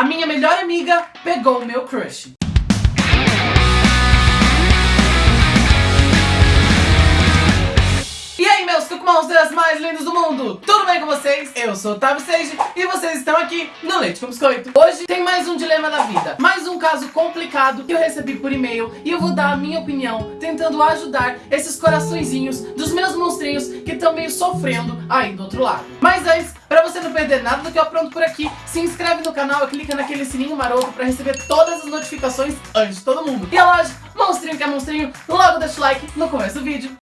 A minha melhor amiga pegou o meu crush. Monsters mais lindos do mundo! Tudo bem com vocês? Eu sou o Otávio Sage e vocês estão aqui no Leite com Biscoito. Hoje tem mais um dilema da vida, mais um caso complicado que eu recebi por e-mail e eu vou dar a minha opinião, tentando ajudar esses coraçõezinhos dos meus monstrinhos que estão meio sofrendo aí do outro lado. Mas antes, Pra você não perder nada do que eu apronto por aqui, se inscreve no canal e clica naquele sininho maroto pra receber todas as notificações antes de todo mundo. E é lógico, monstrinho que é monstrinho, logo deixa o like no começo do vídeo.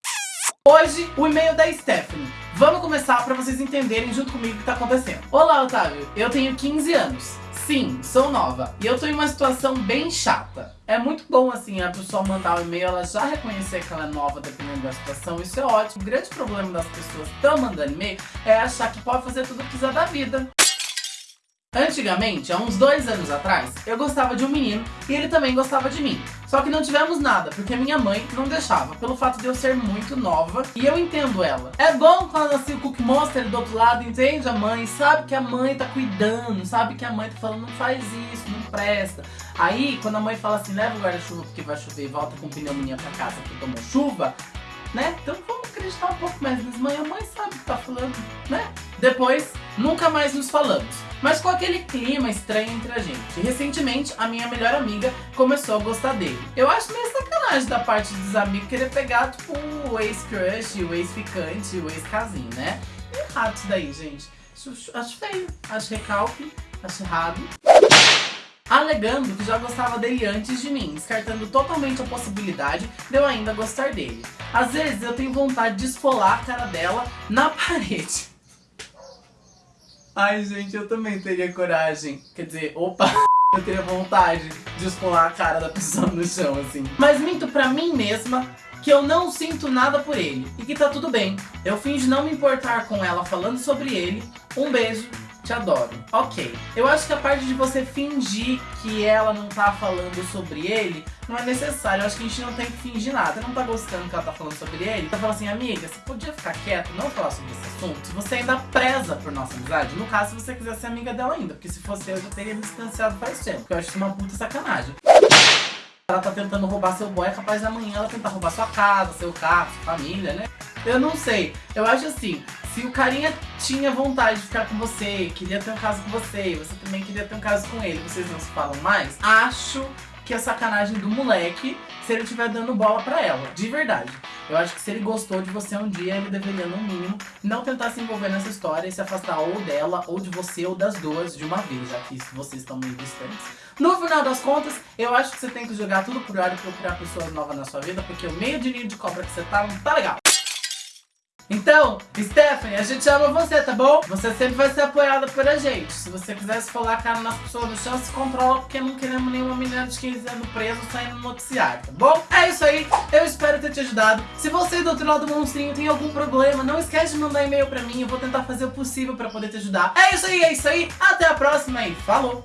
Hoje, o e-mail da Stephanie. Vamos começar para vocês entenderem junto comigo o que tá acontecendo. Olá, Otávio. Eu tenho 15 anos. Sim, sou nova. E eu tô em uma situação bem chata. É muito bom, assim, a pessoa mandar o um e-mail, ela já reconhecer que ela é nova dependendo da situação. Isso é ótimo. O grande problema das pessoas que estão mandando e-mail é achar que pode fazer tudo o que quiser da vida. Antigamente, há uns dois anos atrás, eu gostava de um menino e ele também gostava de mim. Só que não tivemos nada, porque minha mãe não deixava, pelo fato de eu ser muito nova e eu entendo ela. É bom quando assim, o Cook Monster do outro lado entende a mãe, sabe que a mãe tá cuidando, sabe que a mãe tá falando não faz isso, não presta. Aí, quando a mãe fala assim, leva o guarda-chuva porque vai chover e volta com pneumonia pra casa que tomou chuva, né? Então vamos acreditar um pouco mais nas mães, a mãe sabe o que tá falando, né? Depois, nunca mais nos falamos mas com aquele clima estranho entre a gente. Recentemente, a minha melhor amiga começou a gostar dele. Eu acho meio sacanagem da parte dos amigos querer pegar, tipo, o ex-crush, o ex-ficante, o ex-casinho, né? É errado isso daí, gente. Acho, acho feio, acho recalque, acho errado alegando que já gostava dele antes de mim, descartando totalmente a possibilidade de eu ainda gostar dele. Às vezes eu tenho vontade de esfolar a cara dela na parede. Ai, gente, eu também teria coragem. Quer dizer, opa, eu teria vontade de escolar a cara da pessoa no chão, assim. Mas minto pra mim mesma que eu não sinto nada por ele e que tá tudo bem. Eu finjo não me importar com ela falando sobre ele. Um beijo te adoro. Ok, eu acho que a parte de você fingir que ela não tá falando sobre ele não é necessário. Eu acho que a gente não tem que fingir nada. Não tá gostando que ela tá falando sobre ele? Tá falando assim, amiga, você podia ficar quieto, não falar sobre esse assunto? Se você ainda preza por nossa amizade, no caso, se você quiser ser amiga dela ainda, porque se fosse eu, já teria me distanciado faz tempo, porque eu acho isso uma puta sacanagem. Ela tá tentando roubar seu boy, é capaz de amanhã ela tentar roubar sua casa, seu carro, sua família, né? Eu não sei. Eu acho assim, se o carinha tinha vontade de ficar com você, queria ter um caso com você, você também queria ter um caso com ele, vocês não se falam mais, acho que é sacanagem do moleque se ele estiver dando bola pra ela, de verdade. Eu acho que se ele gostou de você um dia, ele deveria, no mínimo, não tentar se envolver nessa história e se afastar ou dela, ou de você, ou das duas de uma vez, já que vocês estão meio distantes. No final das contas, eu acho que você tem que jogar tudo por ar e procurar pessoas novas na sua vida, porque o meio de ninho de cobra que você tá não tá legal. Então, Stephanie, a gente ama você, tá bom? Você sempre vai ser apoiada por a gente. Se você quiser se a cara nas pessoas do chão, se controla, porque não queremos nenhuma menina de 15 anos presa saindo no noticiário, tá bom? É isso aí, eu espero ter te ajudado. Se você do outro lado do monstrinho tem algum problema, não esquece de mandar e-mail pra mim, eu vou tentar fazer o possível pra poder te ajudar. É isso aí, é isso aí, até a próxima e falou!